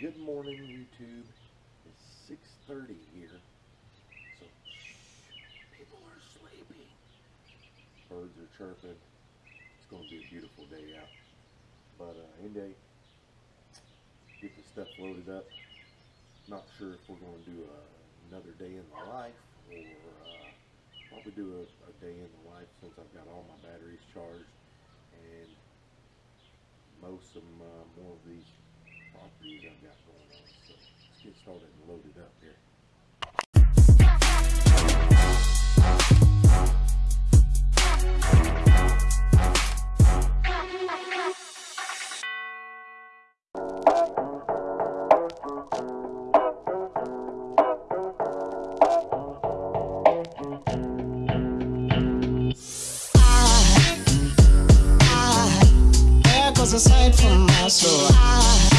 Good morning, YouTube. It's 6:30 here, so shh, people are sleeping. Birds are chirping. It's going to be a beautiful day out. But uh, get the stuff loaded up. Not sure if we're going to do uh, another day in the life or uh, probably do a, a day in the life since I've got all my batteries charged and most of uh, more of these properties I've got going on. So let's get started and load it up here. There goes a sight from my soul. There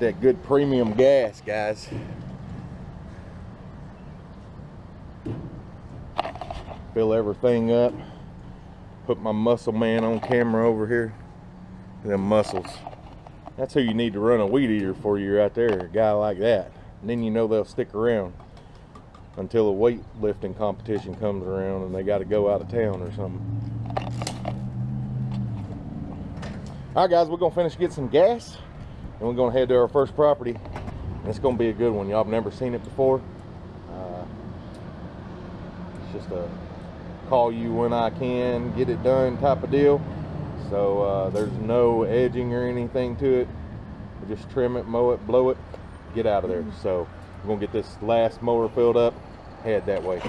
That good premium gas, guys. Fill everything up. Put my muscle man on camera over here. Them muscles. That's who you need to run a weed eater for you right there, a guy like that. And then you know they'll stick around until a weightlifting competition comes around and they got to go out of town or something. All right, guys, we're gonna finish get some gas, and we're gonna head to our first property. And it's gonna be a good one. Y'all have never seen it before. Uh, it's just a call you when I can, get it done type of deal. So uh, there's no edging or anything to it. We just trim it, mow it, blow it, get out of there. So we're gonna get this last mower filled up, head that way.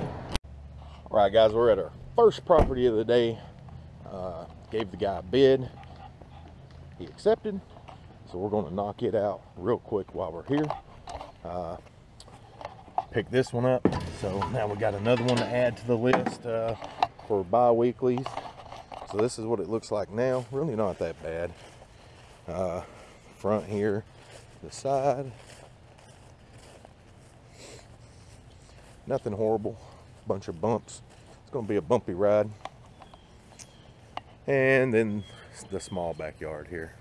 All right, guys, we're at our first property of the day. Uh, gave the guy a bid. He accepted. So we're going to knock it out real quick while we're here. Uh, pick this one up. So now we got another one to add to the list uh, for bi-weeklies. So this is what it looks like now. Really not that bad. Uh, front here, the side. Nothing horrible. Bunch of bumps. It's going to be a bumpy ride. And then the small backyard here.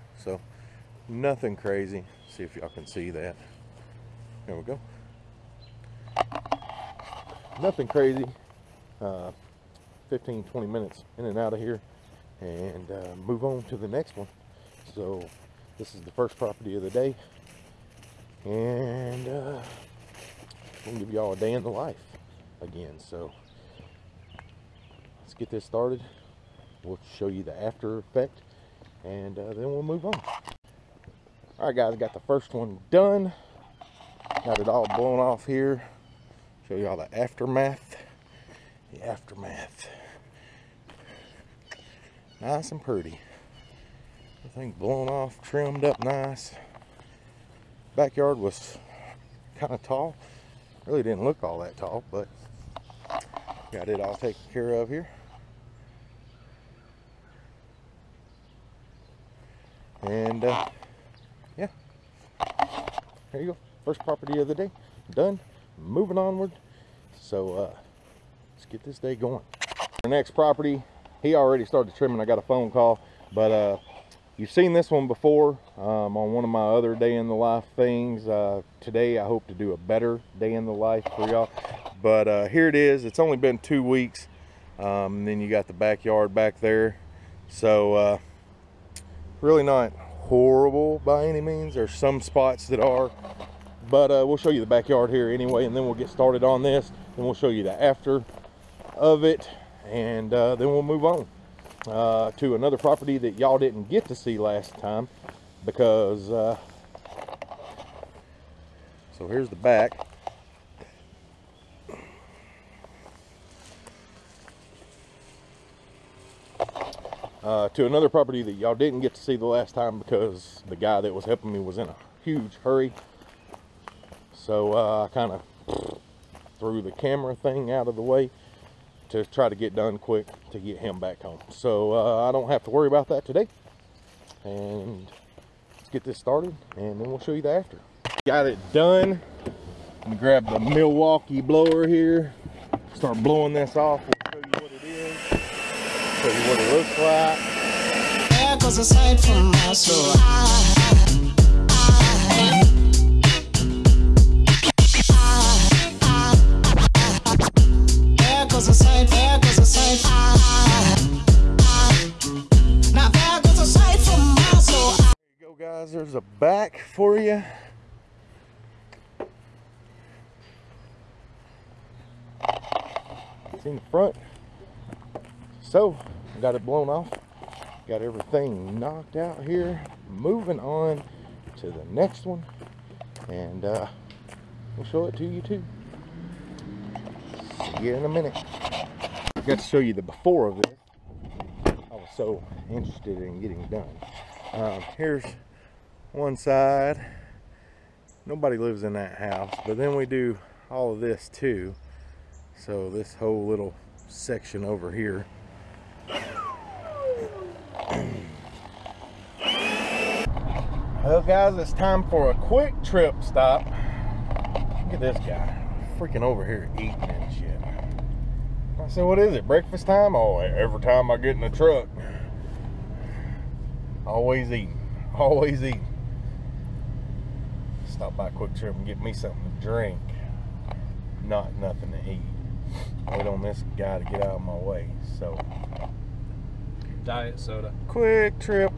Nothing crazy. See if y'all can see that. There we go. Nothing crazy. Uh, 15, 20 minutes in and out of here and uh, move on to the next one. So this is the first property of the day. And uh, we'll give y'all a day in the life again. So let's get this started. We'll show you the after effect and uh, then we'll move on. All right, guys, got the first one done. Got it all blown off here. Show you all the aftermath. The aftermath. Nice and pretty. Everything blown off, trimmed up nice. Backyard was kind of tall. Really didn't look all that tall, but got it all taken care of here. And uh, there you go. First property of the day done. Moving onward. So uh, let's get this day going. The next property, he already started trimming. I got a phone call, but uh, you've seen this one before um, on one of my other day in the life things. Uh, today, I hope to do a better day in the life for y'all. But uh, here it is. It's only been two weeks. Um, and then you got the backyard back there. So uh, really not horrible by any means. There's some spots that are, but uh, we'll show you the backyard here anyway, and then we'll get started on this. Then we'll show you the after of it, and uh, then we'll move on uh, to another property that y'all didn't get to see last time because. Uh, so here's the back. Uh, to another property that y'all didn't get to see the last time because the guy that was helping me was in a huge hurry. So uh, I kind of threw the camera thing out of the way to try to get done quick to get him back home. So uh, I don't have to worry about that today. And let's get this started and then we'll show you the after. Got it done. Let me grab the Milwaukee blower here. Start blowing this off. We'll show you what it is. Show you what it looks like. There goes a sight from my soul. There goes a sight, there goes a sight. Now there goes a sight from my soul. There you go, guys. There's a back for you. Seen the front. So, got it blown off. Got everything knocked out here. Moving on to the next one. And uh, we'll show it to you too. See you in a minute. I got to show you the before of this. I was so interested in getting done. Um, here's one side. Nobody lives in that house, but then we do all of this too. So this whole little section over here. Well, guys, it's time for a quick trip stop. Look at this guy, freaking over here eating and shit. I said, what is it, breakfast time? Oh, every time I get in the truck, always eating, always eating. Stop by QuikTrip and get me something to drink, not nothing to eat. Wait on this guy to get out of my way. So, Diet soda. QuikTrip,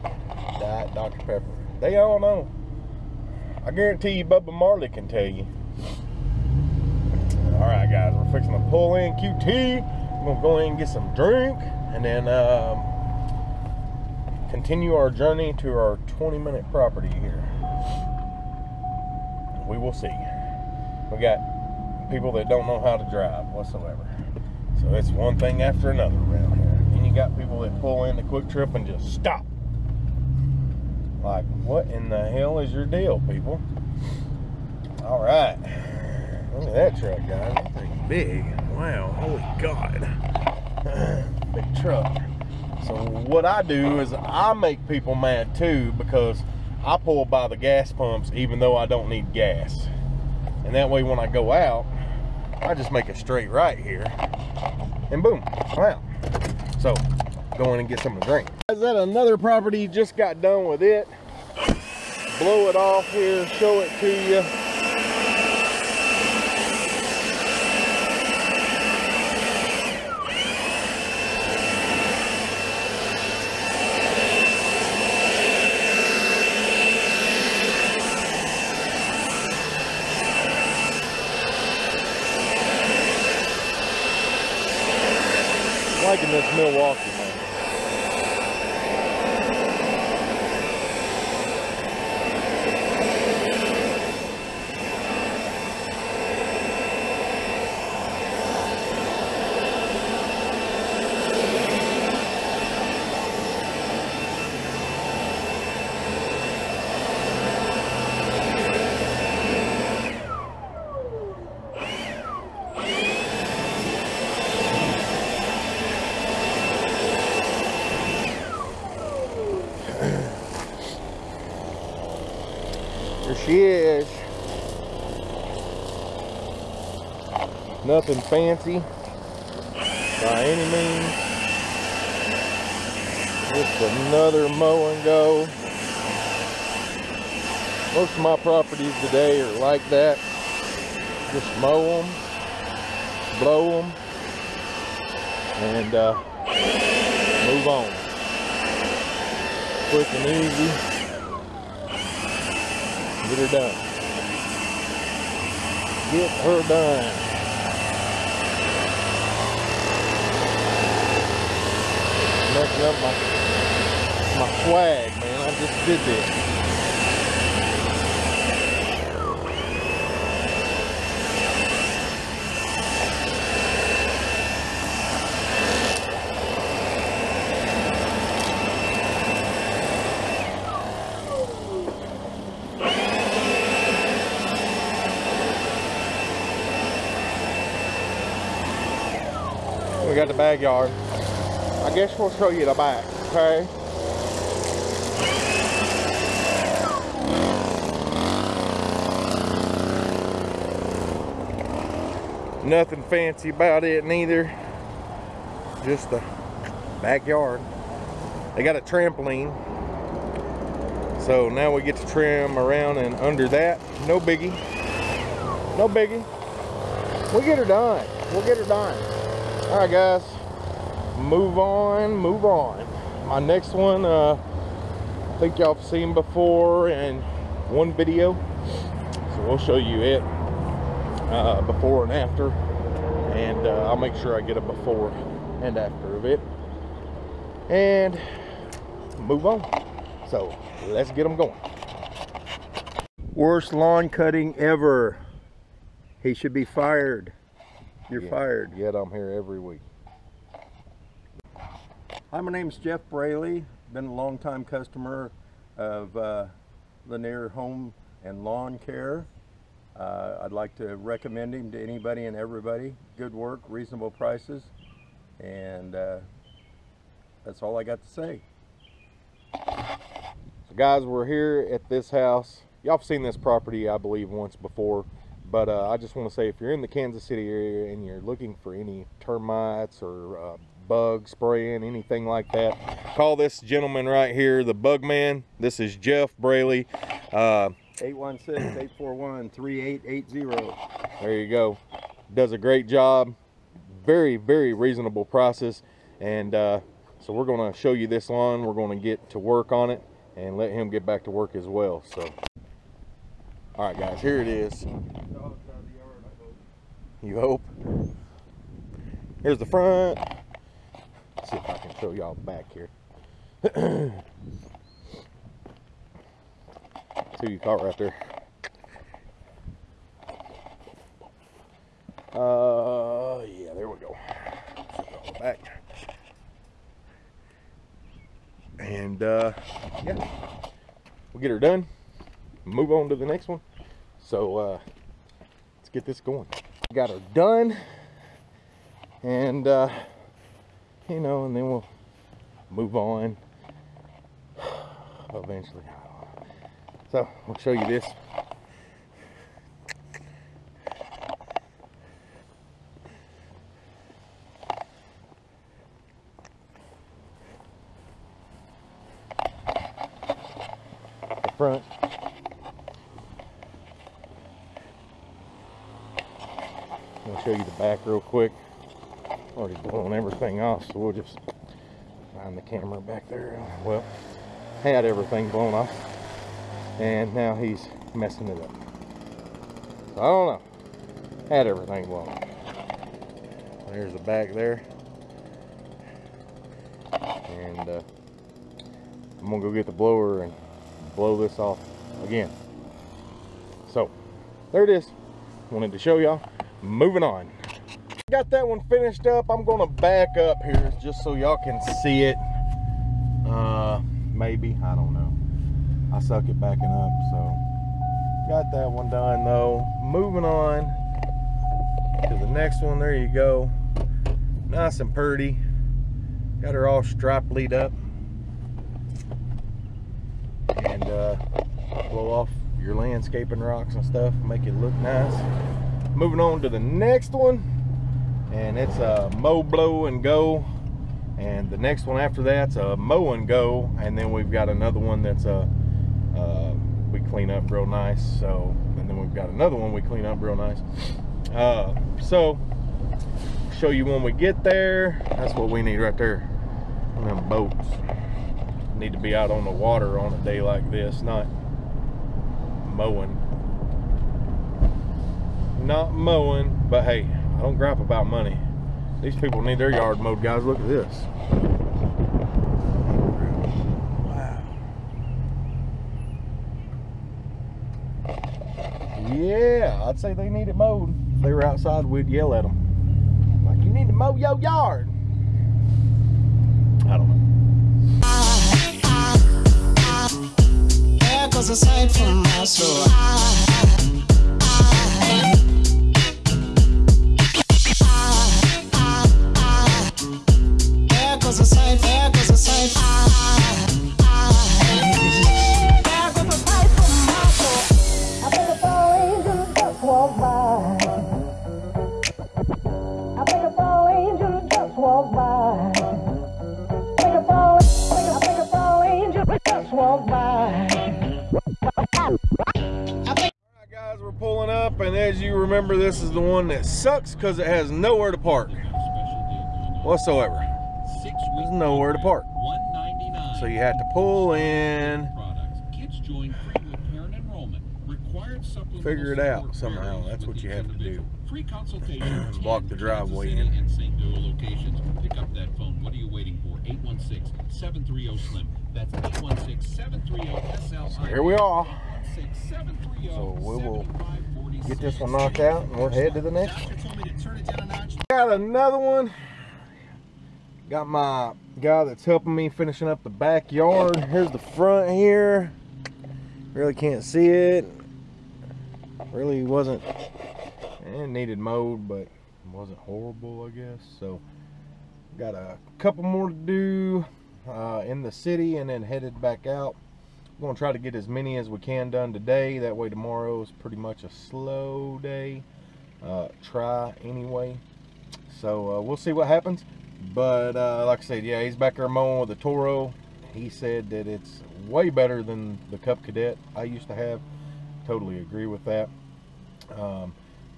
Diet Dr. Pepper. They all know. I guarantee you Bubba Marley can tell you. All right, guys, we're fixing to pull in QT. We're gonna go in and get some drink, and then um, continue our journey to our 20-minute property here. We will see. We got people that don't know how to drive whatsoever. So it's one thing after another around here. And you got people that pull in the QuikTrip and just stop. Like, what in the hell is your deal, people? All right. Look at that truck, guys. That thing's big. Wow. Holy God. big truck. So what I do is I make people mad too because I pull by the gas pumps even though I don't need gas. And that way when I go out, I just make a straight right here. And boom, I'm out. So go in and get something to drink. Is that another property just got done with it? Blow it off here, show it to you. liking this Milwaukee, man. There she is. Nothing fancy by any means. Just another mow and go. Most of my properties today are like that. Just mow them, blow them, and uh, move on. Quick and easy get her done. Get her done. Messing up my my swag, man. I just did this. Got the backyard. I guess we'll show you the back, okay? Nothing fancy about it neither. Just the backyard. They got a trampoline. So now we get to trim around and under that. No biggie. No biggie. We'll get her done. We'll get her done. All right, guys. Move on, move on. My next one, uh, I think y'all have seen before in one video. So we'll show you it uh, before and after. And uh, I'll make sure I get a before and after of it. And move on. So let's get them going. Worst lawn cutting ever. He should be fired. You're Yeah, fired. Yet I'm here every week. Hi, my name's Jeff Braley. Been a long-time customer of uh, Lanier Home and Lawn Care. Uh, I'd like to recommend him to anybody and everybody. Good work, reasonable prices, and uh, that's all I got to say. So guys, we're here at this house. Y'all have seen this property, I believe, once before. But uh, I just want to say, if you're in the Kansas City area and you're looking for any termites or uh, bug spraying, anything like that, call this gentleman right here, the Bug Man. This is Jeff Braley. Uh, 816-841-3880. there you go. Does a great job. Very, very reasonable prices. And uh, so we're going to show you this lawn. We're going to get to work on it and let him get back to work as well. So, all right, guys, here it is. You hope. Here's the front. Let's see if I can show y'all back here. See you caught right there. Uh, yeah, there we go. Back. And uh, yeah, we'll get her done. Move on to the next one. So uh, let's get this going. Got her done, and uh, you know, and then we'll move on eventually. So we'll show you this. The front. I'll show you the back real quick. Already blown everything off, so we'll just find the camera back there. Well, had everything blown off, and now he's messing it up. So I don't know. Had everything blown off. There's the back there. and uh, I'm gonna go get the blower and blow this off again. So there it is. Wanted to show y'all. Moving on. Got that one finished up. I'm gonna back up here just so y'all can see it. Uh, maybe I don't know. I suck at backing up, so got that one done though. Moving on to the next one. There you go. Nice and pretty. Got her all striped lead up. And uh, blow off your landscaping rocks and stuff, make it look nice. Moving on to the next one, and it's a mow, blow, and go. And the next one after that's a mow and go, and then we've got another one that's a uh, we clean up real nice. So, and then we've got another one we clean up real nice. Uh, so, show you when we get there. That's what we need right there. Of them boats need to be out on the water on a day like this, not mowing. Not mowing, but hey, I don't gripe about money. These people need their yard mowed, guys. Look at this. Wow. Yeah, I'd say they need it mowed. If they were outside, we'd yell at them. Like, you need to mow your yard. I don't know. The one that sucks because it has nowhere to park whatsoever. There's nowhere to park. So you have to pull in, Figure it out somehow. That's what you have to do. Free consultation. Block the driveway in. And St. Noah locations. Pick up that phone. What are you waiting for? 816-730-SLIM. That's 816-730-SLIM. here we are. Oh, so we will Get this one knocked out and we'll head to the next one. Got another one. Got my guy that's helping me finishing up the backyard. Here's the front here. Really can't see it. Really wasn't, it needed mowed, but wasn't horrible, I guess. So, got a couple more to do uh, in the city and then headed back out. We're gonna try to get as many as we can done today. That way tomorrow is pretty much a slow day. Uh, try anyway. So uh, we'll see what happens. But uh, like I said, yeah, he's back there mowing with the Toro. He said that it's way better than the Cub Cadet I used to have. Totally agree with that. Um,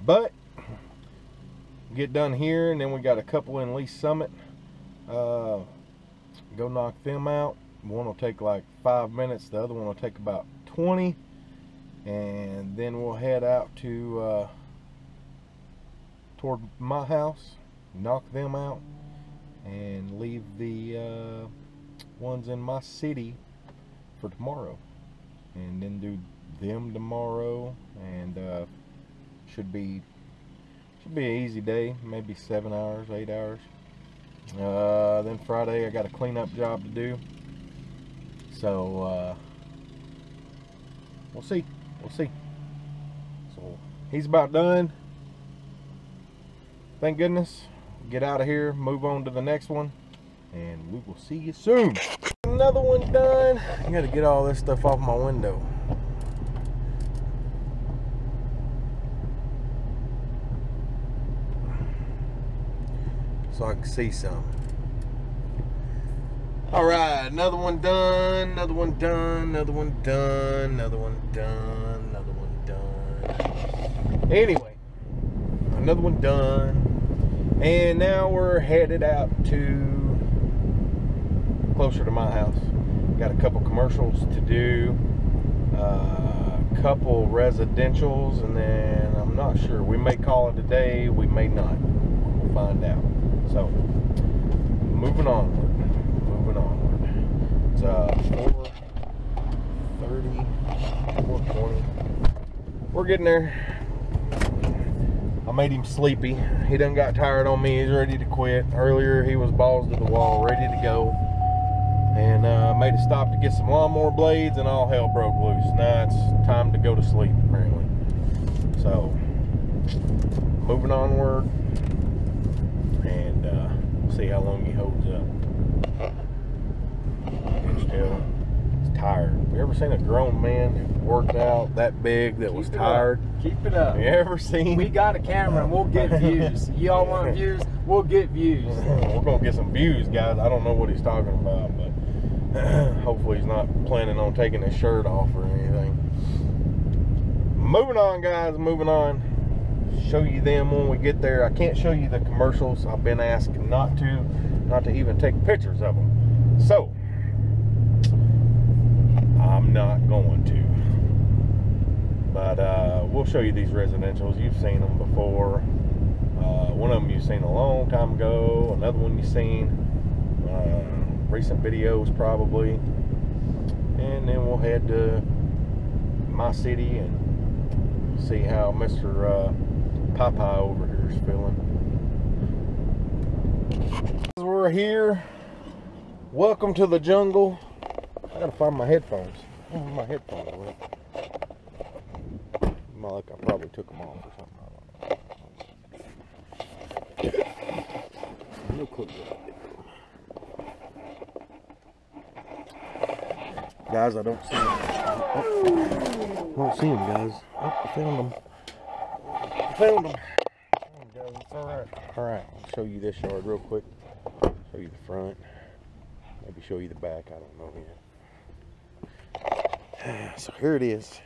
but get done here, and then we got a couple in Lee's Summit. Uh, go knock them out. One will take like five minutes. The other one will take about 20. And then we'll head out to uh, toward my house, knock them out, and leave the uh, ones in my city for tomorrow. And then do them tomorrow, and uh, should be should be an easy day. Maybe seven hours, eight hours. Uh, then Friday I got a cleanup job to do. So uh, we'll see. We'll see. So he's about done. Thank goodness. Get out of here, move on to the next one, and we will see you soon. Another one done. I gotta get all this stuff off my window. So I can see some. All right, another one done, another one done, another one done, another one done, another one done. Anyway, another one done. And now we're headed out to closer to my house. Got a couple commercials to do, a uh, couple residentials, and then I'm not sure. We may call it a day, we may not. We'll find out. So, moving on. Moving on. Uh 430, 420. We're getting there. I made him sleepy. He done got tired on me. He's ready to quit. Earlier he was balls to the wall, ready to go. And uh, made a stop to get some lawnmower blades and all hell broke loose. Now it's time to go to sleep apparently. So moving onward and uh, we'll see how long he holds up. Still, he's tired. Have you ever seen a grown man that worked out that big that was Keep it tired? up. Keep it up. You ever seen? We got a camera and we'll get views. Y'all want views? We'll get views. We're gonna get some views, guys. I don't know what he's talking about, but hopefully he's not planning on taking his shirt off or anything. Moving on, guys. Moving on. Show you them when we get there. I can't show you the commercials. I've been asked not to, not to even take pictures of them. So I'm not going to. But uh, we'll show you these residentials. You've seen them before. Uh, one of them you've seen a long time ago. Another one you've seen uh, recent videos probably. And then we'll head to my city and see how Mr. Uh, Popeye over here is feeling. We're here. Welcome to the jungle. I gotta find my headphones. My headphones I probably took them off or something. No clue. Guys, I don't see them. Oh, I don't see them, guys. Oh, I found them. I found them. guys, it's all right. All right, I'll show you this yard real quick. Show you the front. Maybe show you the back. I don't know yet. So here it is.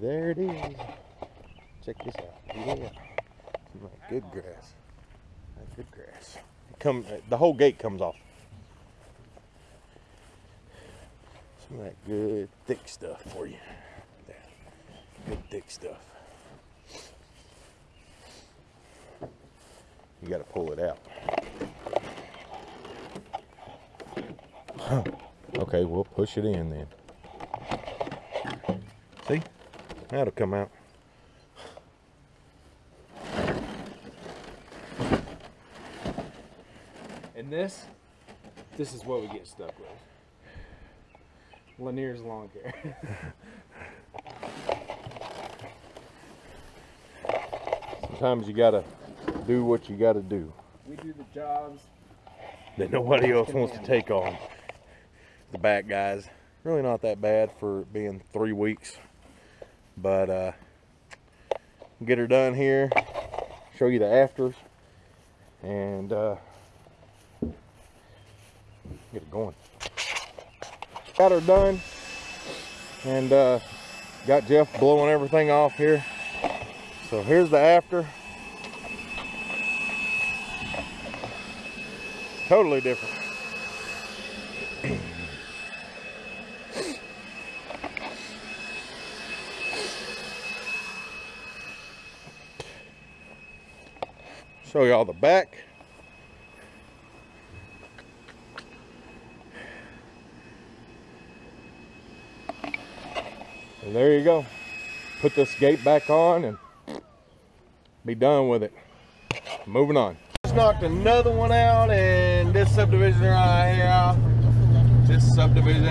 There it is. Check this out. Yeah. Like good grass. Good grass. It come uh, the whole gate comes off. Some of that good thick stuff for you. Good thick stuff. You gotta pull it out. okay, we'll push it in then. See? That'll come out. And this, this is what we get stuck with. Lanier's lawn care. Sometimes you gotta do what you gotta do we do the jobs. that nobody else wants to take on. The back guys, really not that bad for being three weeks, but uh, get her done here. Show you the afters and uh, get it going. Got her done and uh, got Jeff blowing everything off here. So here's the after. Totally different. Show y'all the back. And there you go. Put this gate back on and be done with it. Moving on. Just knocked another one out and this subdivision right here. This subdivision.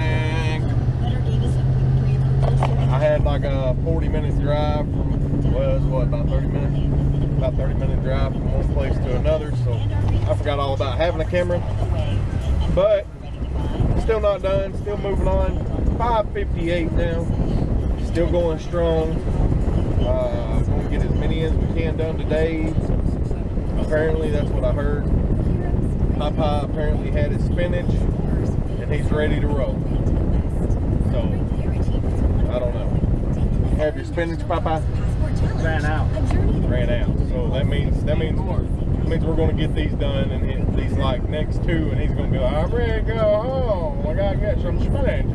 I had like a 40 minute drive from, was what, about 30 minutes? About 30 minute drive from one place to another. So I forgot all about having a camera. But still not done, still moving on. 558 now. Still going strong. Uh, gonna get as many as we can done today. Apparently, that's what I heard. Papa apparently had his spinach, and he's ready to roll. So, I don't know. Have your spinach, Papa? Ran out. Ran out. So that means that means that means we're gonna get these done, and hit these like next two, and he's gonna be like, I'm ready to go home. I gotta get some spinach.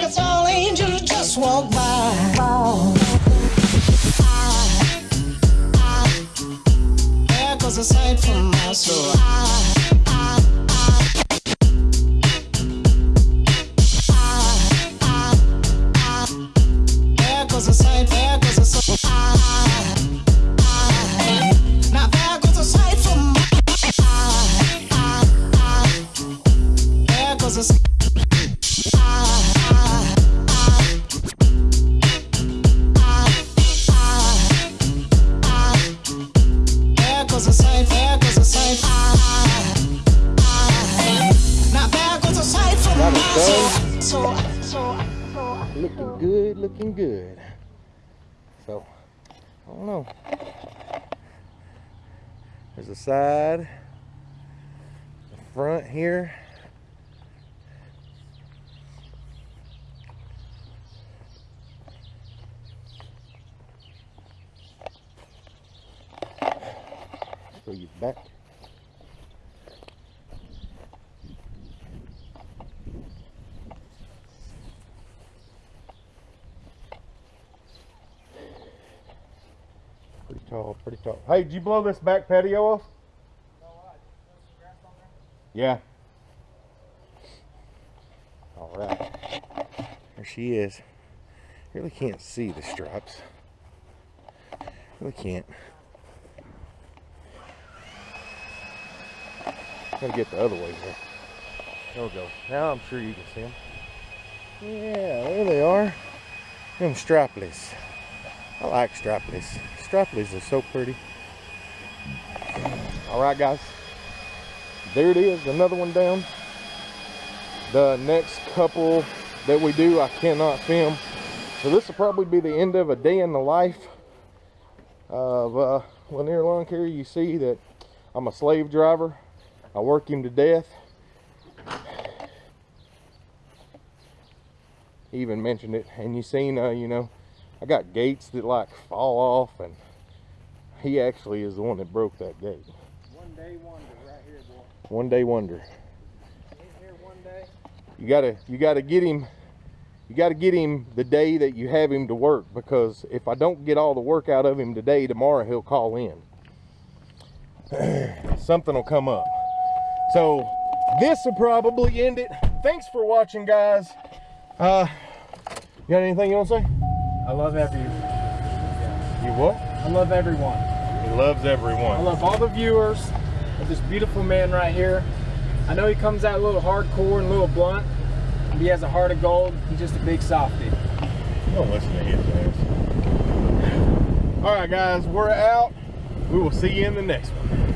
It's all angels just walk by. I, I, goes a sight from my soul. Ah, Looking good, looking good. So, I don't know. There's a side, the front here. So you back. Pretty tall, pretty tall. Hey, did you blow this back patio off? Yeah. All right. There she is. Really can't see the stripes. Really can't. Gotta get the other way here. There we go. Now I'm sure you can see them. Yeah, there they are. Them strapless. I like strapless. Strapless are so pretty. All right, guys. There it is, another one down. The next couple that we do, I cannot film. So this will probably be the end of a day in the life of uh, Lanier Lawn Care. You see that I'm a slave driver. I work him to death. He even mentioned it, and you seen, uh, you know, I got gates that like fall off, and he actually is the one that broke that gate. One day wonder right here, boy. One day wonder. Here one day. You gotta, you gotta get him. You gotta get him the day that you have him to work, because if I don't get all the work out of him today, tomorrow he'll call in. Something will come up. So this will probably end it. Thanks for watching, guys. Uh, you got anything you want to say? I love every. You what? I love everyone. He loves everyone. I love all the viewers of this beautiful man right here. I know he comes out a little hardcore and a little blunt. But he has a heart of gold. He's just a big softie. Don't listen to his ass. All right, guys, we're out. We will see you in the next one.